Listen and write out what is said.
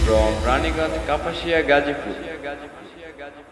City from Raniganj, Kapashia, Gajipur.